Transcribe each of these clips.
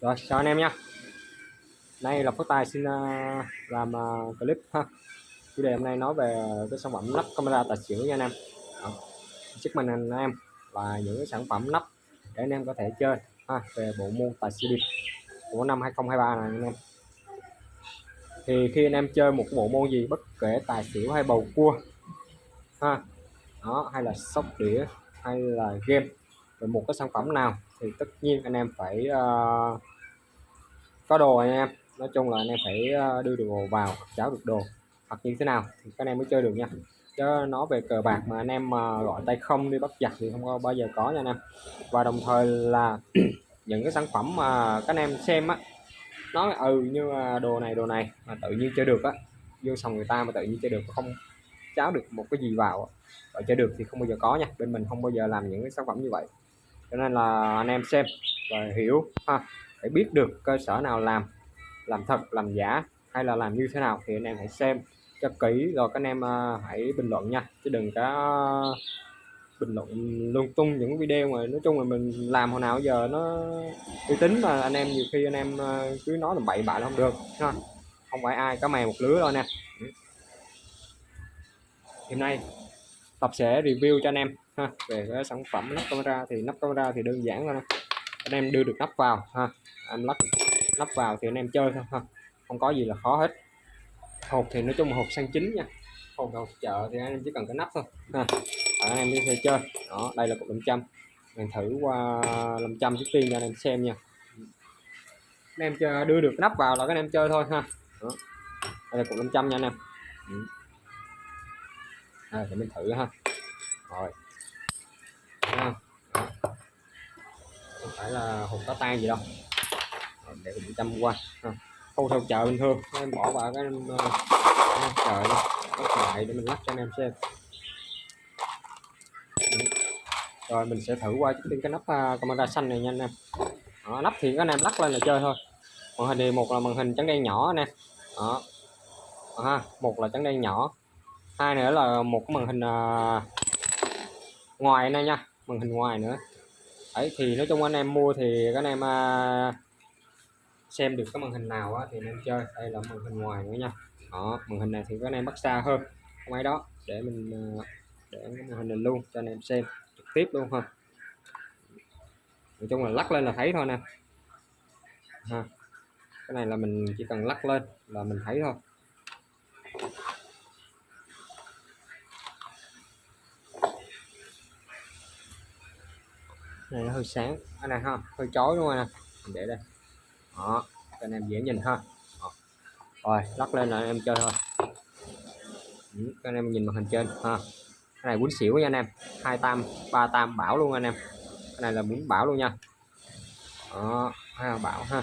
rồi, chào anh em nha. Nay là phước tài xin à, làm à, clip ha. Chủ đề hôm nay nói về cái sản phẩm lắp camera tài xỉu nha anh em. Đó. trước mình anh em là những cái sản phẩm lắp để anh em có thể chơi ha, về bộ môn tài xỉu điệp của năm 2023 này anh em. Thì khi anh em chơi một bộ môn gì, bất kể tài xỉu hay bầu cua ha, đó, hay là sóc đĩa, hay là game về một cái sản phẩm nào thì tất nhiên anh em phải uh, có đồ anh em. Nói chung là anh em phải ờ, đưa đồ vào cháo được đồ. Hoặc như thế nào thì các anh em mới chơi được nha. Chứ nó về cờ bạc mà anh em mà gọi tay không đi bắt giặc thì không có bao giờ có nha anh em. Và đồng thời là những cái sản phẩm mà các anh em xem á nói ừ như đồ này đồ này mà tự nhiên chơi được á vô sòng người ta mà tự nhiên chơi được không cháo được một cái gì vào và chơi được thì không bao giờ có nha. Bên mình không bao giờ làm những cái sản phẩm như vậy cho nên là anh em xem và hiểu ha, phải biết được cơ sở nào làm làm thật, làm giả hay là làm như thế nào thì anh em hãy xem cho kỹ. Rồi các anh em à, hãy bình luận nha, chứ đừng có bình luận lung tung những video mà nói chung là mình làm hồi nào giờ nó uy tín mà anh em nhiều khi anh em à, cứ nói là bậy bạ không được ha không phải ai có mè một lứa đâu nè. Hôm nay tập sẽ review cho anh em ha. Về cái sản phẩm nắp camera thì nắp camera thì đơn giản thôi. Anh em đưa được nắp vào ha. Em lắp nắp vào thì anh em chơi thôi ha. Không có gì là khó hết. Hộp thì nói chung hộp sang chính nha. Hộp hộp chợ thì anh em chỉ cần cái nắp thôi ha. Anh em đi thể chơi. Đó đây là cục 500 mình thử qua 500 trước tiên cho anh em xem nha. Anh em chơi, đưa được nắp vào là các anh em chơi thôi ha. Đó. đây là cục 500 nha anh em. Ừ à, để mình thử ha. Rồi. Ha. không phải là hộp có tan gì đâu. Rồi, để mình chăm qua. Ha. khâu theo chợ bình thường em bỏ vào cái uh, chợ lắc lại để mình lắp cho anh em xem. Rồi mình sẽ thử qua trước tiên cái nắp uh, camera xanh này nha anh em. Đó, nắp thì các anh em lắc lên là chơi thôi. Màn hình thì một là màn hình trắng đen nhỏ nè. Đó. Ha một là trắng đen nhỏ hai nữa là một cái màn hình à, ngoài này nha màn hình ngoài nữa. Ấy thì nói chung anh em mua thì các anh em à, xem được cái màn hình nào á, thì anh em chơi. Đây là màn hình ngoài nữa nha. Đó màn hình này thì các anh em bắt xa hơn. Không ấy đó để mình à, để cái màn hình này luôn cho anh em xem trực tiếp luôn ha. Nói chung là lắc lên là thấy thôi nè. Ha cái này là mình chỉ cần lắc lên là mình thấy thôi. Này nó hơi sáng. Cái này ha hơi chói đúng không nè mình để đây. Đó cho anh em dễ nhìn ha. Đó. rồi lắc lên là anh em chơi thôi. Ừ, các anh em nhìn màn hình trên ha. Cái này bún xỉu nha anh em. Hai tam ba tam bảo luôn anh em. Cái này là bún bảo luôn nha. Đó ha bảo ha.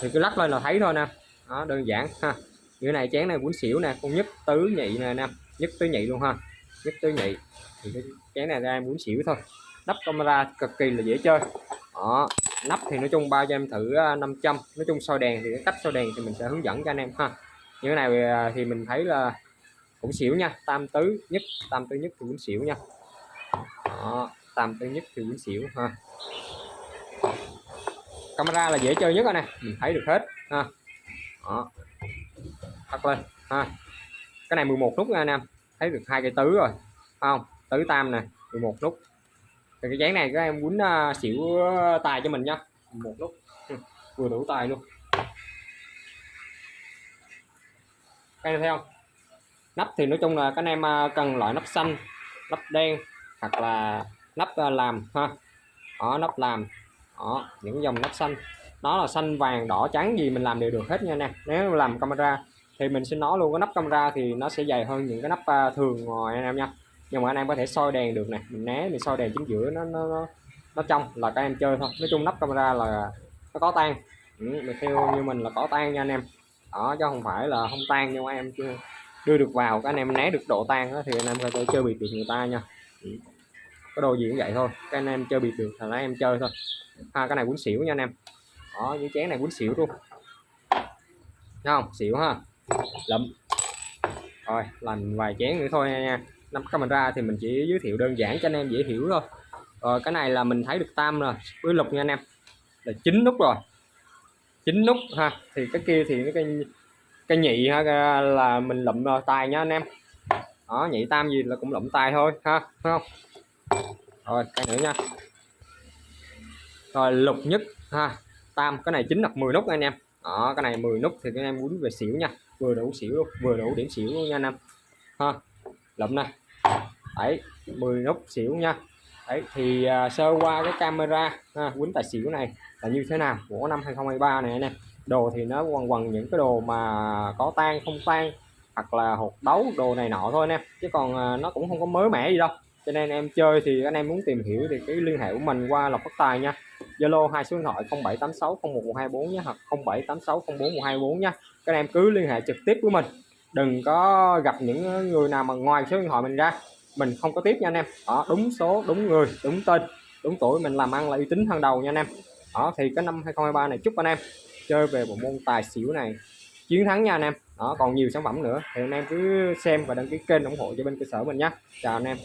Thì cứ lắc lên là thấy thôi nè. Đó đơn giản ha. Như này chén này bún xỉu nè con nhất tứ nhị nè anh em. Nhất tứ nhị luôn ha. Nhất tứ nhị. Thì cái chén này ra em bún xỉu thôi nắp camera cực kỳ là dễ chơi. Đó nắp thì nói chung bao cho em thử à, 500 nói chung soi đèn thì cái cách soi đèn thì mình sẽ hướng dẫn cho anh em ha. Như thế này à, thì mình thấy là cũng xỉu nha tam tứ nhất tam tứ nhất thì cũng xỉu nha. Đó, tam tứ nhất thì cũng xỉu ha. Camera là dễ chơi nhất rồi nè mình thấy được hết ha. Đó tắt lên ha. Cái này 11 nút nha anh em thấy được hai cây tứ rồi không? Tứ tam nè 11 nút thì cái dáng này các em quýnh uh, à, xỉu à, tài cho mình nha. Một lúc. Ừ, vừa đủ tài luôn. Các em thấy không? Nắp thì nói chung là các anh em à, cần loại nắp xanh nắp đen hoặc là nắp làm ha. Đó nắp làm. Đó những dòng nắp xanh. Nó là xanh vàng đỏ trắng gì mình làm đều được hết nha nè nếu làm camera thì mình xin nói luôn cái nắp camera thì nó sẽ dày hơn những cái nắp thường ngoài anh em nha nhưng mà anh em có thể soi đèn được nè mình né mình soi đèn chính giữa nó nó nó, nó trong là các em chơi thôi. Nói chung nắp camera là nó có tan ừ, theo như mình là có tan nha anh em. Đó chứ không phải là không tan nhưng mà em chưa đưa được vào các anh em né được độ tan đó, thì anh em có thể chơi biệt được người ta nha. Ừ. cái đồ gì cũng vậy thôi các anh em chơi biệt được là em chơi thôi. Ha cái này quýnh xỉu nha anh em. Đó những chén này quýnh xỉu luôn. Thấy không? Xỉu ha. Lụm. Rồi làm vài chén nữa thôi nha nắp camera thì mình chỉ giới thiệu đơn giản cho anh em dễ hiểu thôi. Rồi cái này là mình thấy được tam rồi, với lục nha anh em. Là chín nút rồi. Chín nút ha. Thì cái kia thì cái cái nhị ha là mình lụm tay tài nha anh em. Đó, nhị tam gì là cũng lụm tài thôi, ha. Phải không? Rồi, cái nữa nha. Rồi, lục nhất, ha. Tam, cái này chính là 10 nút anh em. Đó, cái này 10 nút thì các em muốn về xỉu nha. Vừa đủ xỉu luôn, vừa đủ điểm xỉu luôn nha anh em. Ha lụm nè. Đấy 10 nút xỉu nha. Đấy thì à, sơ qua cái camera ha, quýnh tài xỉu này là như thế nào? Của năm 2023 này nè. đồ thì nó quần quần những cái đồ mà có tan không tan hoặc là hột đấu đồ này nọ thôi nè. chứ còn à, nó cũng không có mới mẻ gì đâu. Cho nên em chơi thì anh em muốn tìm hiểu thì cái liên hệ của mình qua lộc phát tài nha. Zalo hai số điện thoại 0786011124 nhé hoặc 0786041124 nhé. Các em cứ liên hệ trực tiếp với mình đừng có gặp những người nào mà ngoài số điện thoại mình ra. Mình không có tiếp nha anh em. Đó, đúng số, đúng người, đúng tên, đúng tuổi mình làm ăn là uy tín hàng đầu nha anh em. Đó, thì cái năm 2023 này chúc anh em chơi về bộ môn tài xỉu này chiến thắng nha anh em. Đó, còn nhiều sản phẩm nữa thì anh em cứ xem và đăng ký kênh ủng hộ cho bên cơ sở mình nhé chào anh em.